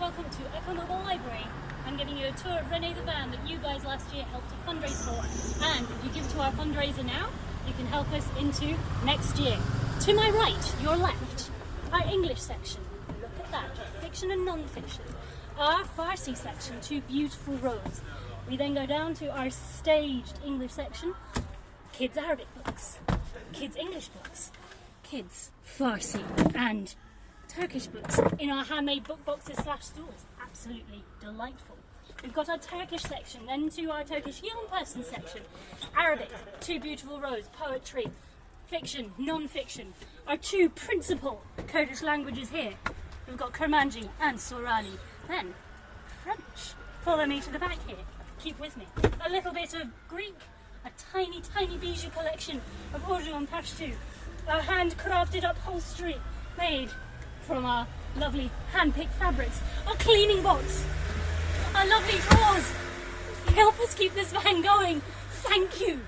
welcome to Echo Mobile Library. I'm giving you a tour of Rene the van that you guys last year helped to fundraise for. And if you give to our fundraiser now, you can help us into next year. To my right, your left, our English section. Look at that, fiction and non-fiction. Our Farsi section, two beautiful rows. We then go down to our staged English section, kids Arabic books, kids English books, kids Farsi and Turkish books in our handmade book boxes slash stools. Absolutely delightful. We've got our Turkish section, then to our Turkish young person section. Arabic, two beautiful rows, poetry, fiction, non-fiction. Our two principal Kurdish languages here. We've got Kurmanji and Sorani. Then French. Follow me to the back here. Keep with me. A little bit of Greek, a tiny, tiny bijou collection of Urdu and Pashto. Our handcrafted upholstery made from our lovely hand-picked fabrics. Our cleaning box. Our lovely drawers. Help us keep this van going. Thank you.